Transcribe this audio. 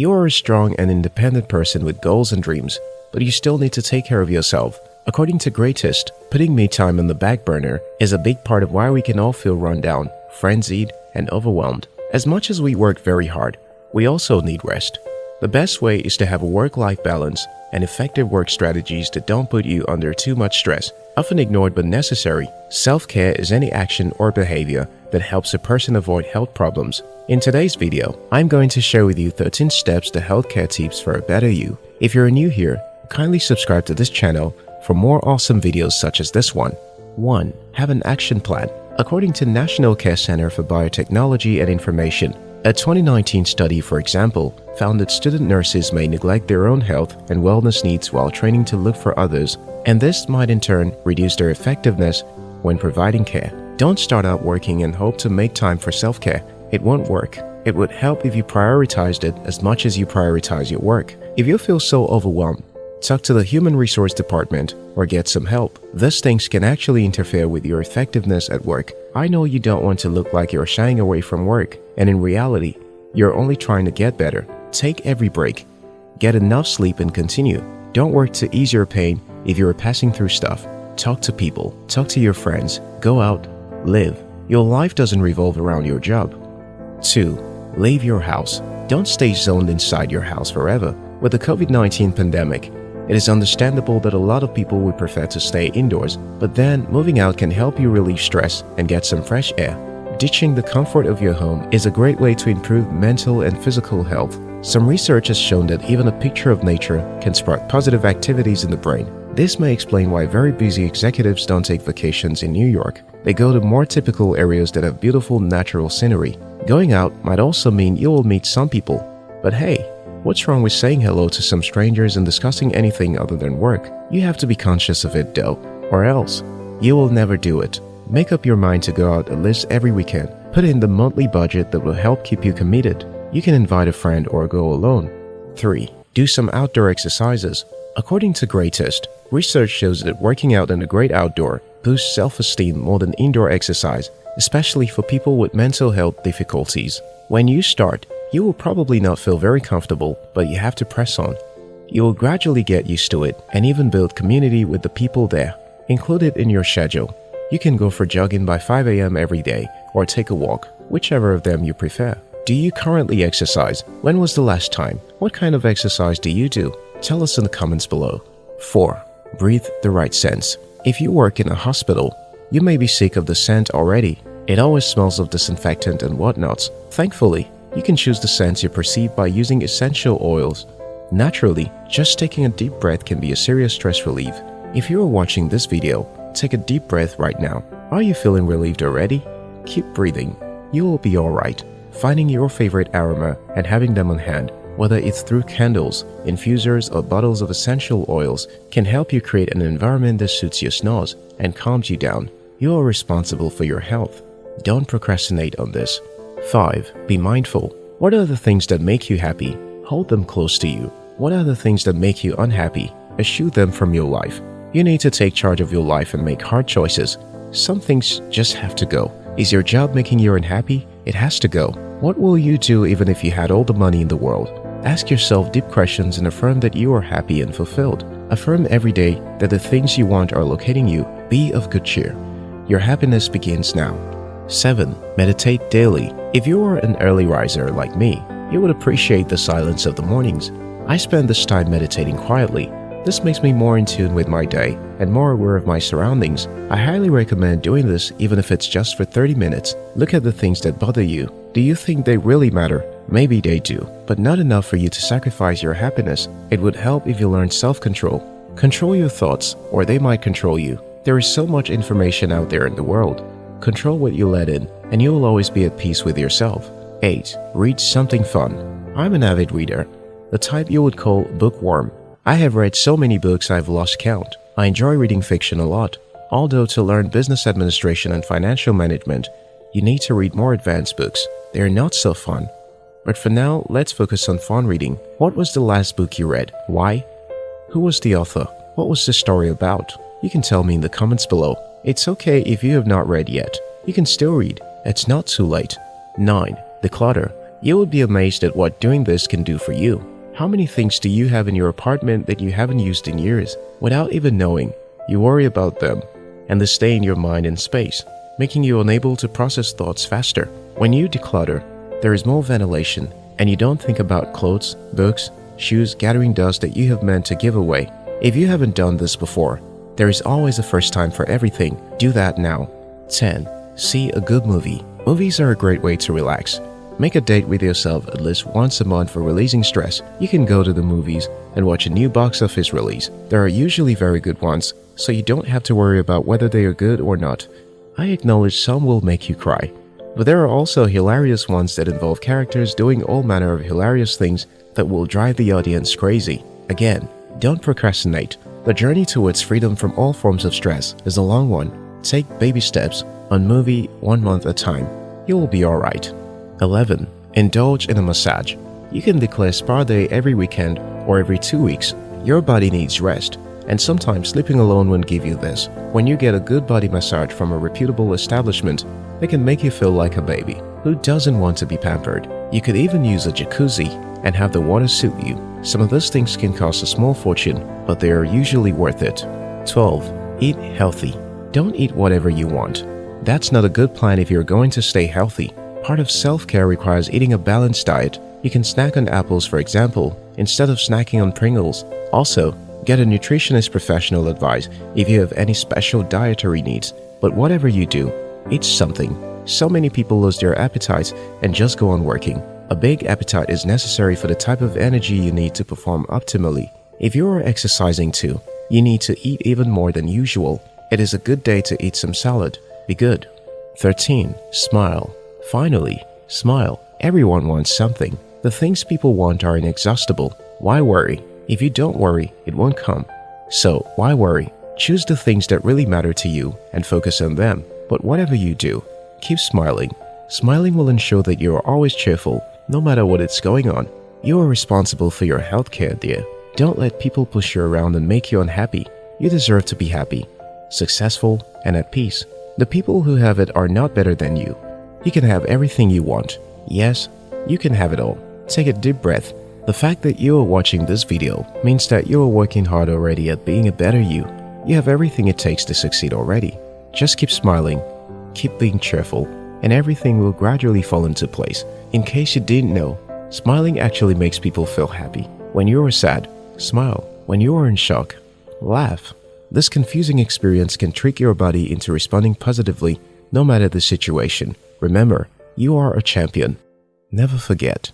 You are a strong and independent person with goals and dreams, but you still need to take care of yourself. According to Greatist, putting me time on the back burner is a big part of why we can all feel run down, frenzied, and overwhelmed. As much as we work very hard, we also need rest. The best way is to have a work-life balance and effective work strategies that don't put you under too much stress. Often ignored but necessary, self-care is any action or behavior that helps a person avoid health problems. In today's video, I'm going to share with you 13 steps to healthcare tips for a better you. If you're new here, kindly subscribe to this channel for more awesome videos such as this one. 1. Have an action plan. According to National Care Center for Biotechnology and Information, a 2019 study, for example, found that student nurses may neglect their own health and wellness needs while training to look for others, and this might in turn reduce their effectiveness when providing care. Don't start out working and hope to make time for self-care. It won't work. It would help if you prioritized it as much as you prioritize your work. If you feel so overwhelmed, talk to the Human Resource Department or get some help. These things can actually interfere with your effectiveness at work. I know you don't want to look like you're shying away from work, and in reality, you're only trying to get better. Take every break. Get enough sleep and continue. Don't work to ease your pain if you're passing through stuff. Talk to people, talk to your friends, go out, live. Your life doesn't revolve around your job. 2. Leave your house. Don't stay zoned inside your house forever. With the COVID-19 pandemic, it is understandable that a lot of people would prefer to stay indoors, but then moving out can help you relieve stress and get some fresh air. Ditching the comfort of your home is a great way to improve mental and physical health. Some research has shown that even a picture of nature can spark positive activities in the brain. This may explain why very busy executives don't take vacations in New York. They go to more typical areas that have beautiful natural scenery. Going out might also mean you will meet some people. But hey, What's wrong with saying hello to some strangers and discussing anything other than work? You have to be conscious of it though, or else you will never do it. Make up your mind to go out at least every weekend. Put in the monthly budget that will help keep you committed. You can invite a friend or go alone. 3. Do some outdoor exercises. According to Greatist, research shows that working out in the great outdoor boosts self-esteem more than indoor exercise, especially for people with mental health difficulties. When you start, you will probably not feel very comfortable, but you have to press on. You will gradually get used to it and even build community with the people there. Include it in your schedule. You can go for jogging by 5 a.m. every day or take a walk, whichever of them you prefer. Do you currently exercise? When was the last time? What kind of exercise do you do? Tell us in the comments below. 4. Breathe the right scents. If you work in a hospital, you may be sick of the scent already. It always smells of disinfectant and whatnots. Thankfully, you can choose the scents you perceive by using essential oils. Naturally, just taking a deep breath can be a serious stress relief. If you are watching this video, take a deep breath right now. Are you feeling relieved already? Keep breathing. You will be alright. Finding your favorite aroma and having them on hand, whether it's through candles, infusers, or bottles of essential oils, can help you create an environment that suits your snores and calms you down. You are responsible for your health. Don't procrastinate on this. 5. Be mindful. What are the things that make you happy? Hold them close to you. What are the things that make you unhappy? Eschew them from your life. You need to take charge of your life and make hard choices. Some things just have to go. Is your job making you unhappy? It has to go. What will you do even if you had all the money in the world? Ask yourself deep questions and affirm that you are happy and fulfilled. Affirm every day that the things you want are locating you. Be of good cheer. Your happiness begins now. 7. Meditate daily. If you are an early riser like me, you would appreciate the silence of the mornings. I spend this time meditating quietly. This makes me more in tune with my day and more aware of my surroundings. I highly recommend doing this even if it's just for 30 minutes. Look at the things that bother you. Do you think they really matter? Maybe they do, but not enough for you to sacrifice your happiness. It would help if you learned self-control. Control your thoughts or they might control you. There is so much information out there in the world. Control what you let in, and you will always be at peace with yourself. 8. Read something fun. I'm an avid reader, the type you would call bookworm. I have read so many books I've lost count. I enjoy reading fiction a lot. Although to learn business administration and financial management, you need to read more advanced books. They are not so fun. But for now, let's focus on fun reading. What was the last book you read? Why? Who was the author? What was the story about? You can tell me in the comments below. It's okay if you have not read yet. You can still read. It's not too late. 9. Declutter. You would be amazed at what doing this can do for you. How many things do you have in your apartment that you haven't used in years? Without even knowing, you worry about them, and they stay in your mind and space, making you unable to process thoughts faster. When you declutter, there is more ventilation, and you don't think about clothes, books, shoes gathering dust that you have meant to give away. If you haven't done this before, there is always a first time for everything. Do that now. 10. See a good movie. Movies are a great way to relax. Make a date with yourself at least once a month for releasing stress. You can go to the movies and watch a new box office release. There are usually very good ones, so you don't have to worry about whether they are good or not. I acknowledge some will make you cry, but there are also hilarious ones that involve characters doing all manner of hilarious things that will drive the audience crazy. Again, don't procrastinate. The journey towards freedom from all forms of stress is a long one. Take baby steps on movie one month at a time. You will be alright. 11. Indulge in a massage. You can declare spa day every weekend or every two weeks. Your body needs rest, and sometimes sleeping alone won't give you this. When you get a good body massage from a reputable establishment, they can make you feel like a baby. Who doesn't want to be pampered? You could even use a jacuzzi and have the water suit you. Some of those things can cost a small fortune, but they are usually worth it. 12. Eat healthy. Don't eat whatever you want. That's not a good plan if you're going to stay healthy. Part of self-care requires eating a balanced diet. You can snack on apples, for example, instead of snacking on Pringles. Also, get a nutritionist professional advice if you have any special dietary needs. But whatever you do, eat something. So many people lose their appetites and just go on working. A big appetite is necessary for the type of energy you need to perform optimally. If you are exercising too, you need to eat even more than usual. It is a good day to eat some salad. Be good. 13. Smile. Finally, smile. Everyone wants something. The things people want are inexhaustible. Why worry? If you don't worry, it won't come. So, why worry? Choose the things that really matter to you and focus on them. But whatever you do, keep smiling. Smiling will ensure that you are always cheerful no matter what is going on. You are responsible for your healthcare, dear. Don't let people push you around and make you unhappy. You deserve to be happy, successful, and at peace. The people who have it are not better than you. You can have everything you want. Yes, you can have it all. Take a deep breath. The fact that you are watching this video means that you are working hard already at being a better you. You have everything it takes to succeed already. Just keep smiling, keep being cheerful, and everything will gradually fall into place. In case you didn't know, smiling actually makes people feel happy. When you are sad, smile. When you are in shock, laugh. This confusing experience can trick your body into responding positively no matter the situation. Remember, you are a champion. Never forget.